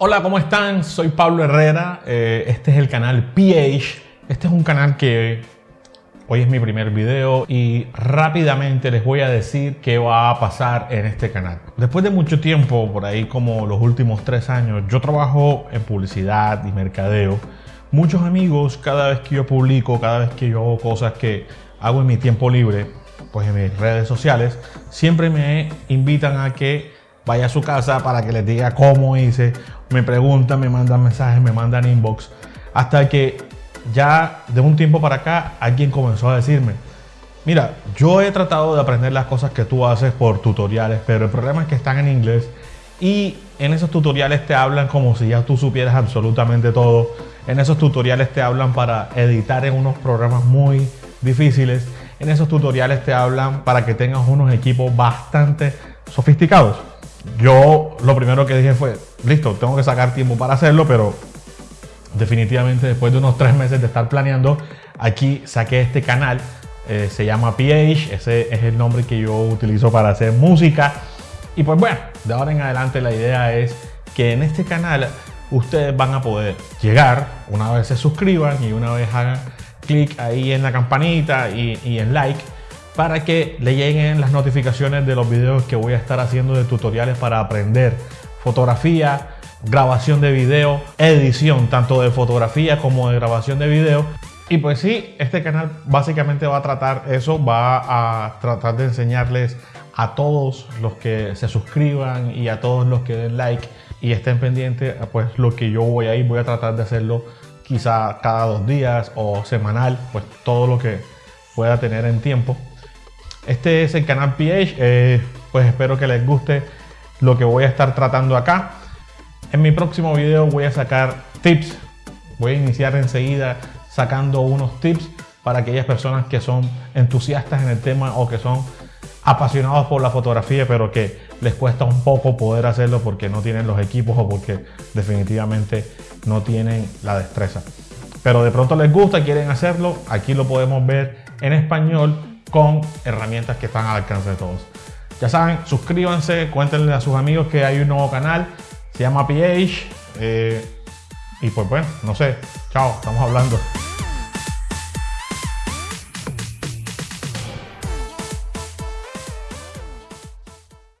Hola, ¿cómo están? Soy Pablo Herrera. Eh, este es el canal PH. Este es un canal que hoy es mi primer video y rápidamente les voy a decir qué va a pasar en este canal. Después de mucho tiempo, por ahí como los últimos tres años, yo trabajo en publicidad y mercadeo. Muchos amigos, cada vez que yo publico, cada vez que yo hago cosas que hago en mi tiempo libre, pues en mis redes sociales, siempre me invitan a que vaya a su casa para que les diga cómo hice, me preguntan, me mandan mensajes, me mandan inbox, hasta que ya de un tiempo para acá alguien comenzó a decirme, mira, yo he tratado de aprender las cosas que tú haces por tutoriales, pero el problema es que están en inglés y en esos tutoriales te hablan como si ya tú supieras absolutamente todo. En esos tutoriales te hablan para editar en unos programas muy difíciles. En esos tutoriales te hablan para que tengas unos equipos bastante sofisticados yo lo primero que dije fue, listo, tengo que sacar tiempo para hacerlo, pero definitivamente después de unos tres meses de estar planeando, aquí saqué este canal, eh, se llama PH, ese es el nombre que yo utilizo para hacer música. Y pues bueno, de ahora en adelante la idea es que en este canal ustedes van a poder llegar una vez se suscriban y una vez hagan clic ahí en la campanita y, y en like para que le lleguen las notificaciones de los videos que voy a estar haciendo de tutoriales para aprender fotografía, grabación de video, edición tanto de fotografía como de grabación de video. Y pues sí, este canal básicamente va a tratar eso, va a tratar de enseñarles a todos los que se suscriban y a todos los que den like y estén pendientes, pues lo que yo voy a ir, voy a tratar de hacerlo quizá cada dos días o semanal, pues todo lo que pueda tener en tiempo. Este es el canal PH, eh, pues espero que les guste lo que voy a estar tratando acá. En mi próximo video voy a sacar tips, voy a iniciar enseguida sacando unos tips para aquellas personas que son entusiastas en el tema o que son apasionados por la fotografía pero que les cuesta un poco poder hacerlo porque no tienen los equipos o porque definitivamente no tienen la destreza. Pero de pronto les gusta, quieren hacerlo, aquí lo podemos ver en español con herramientas que están al alcance de todos. Ya saben, suscríbanse, cuéntenle a sus amigos que hay un nuevo canal, se llama PH. Eh, y pues bueno, no sé, chao, estamos hablando.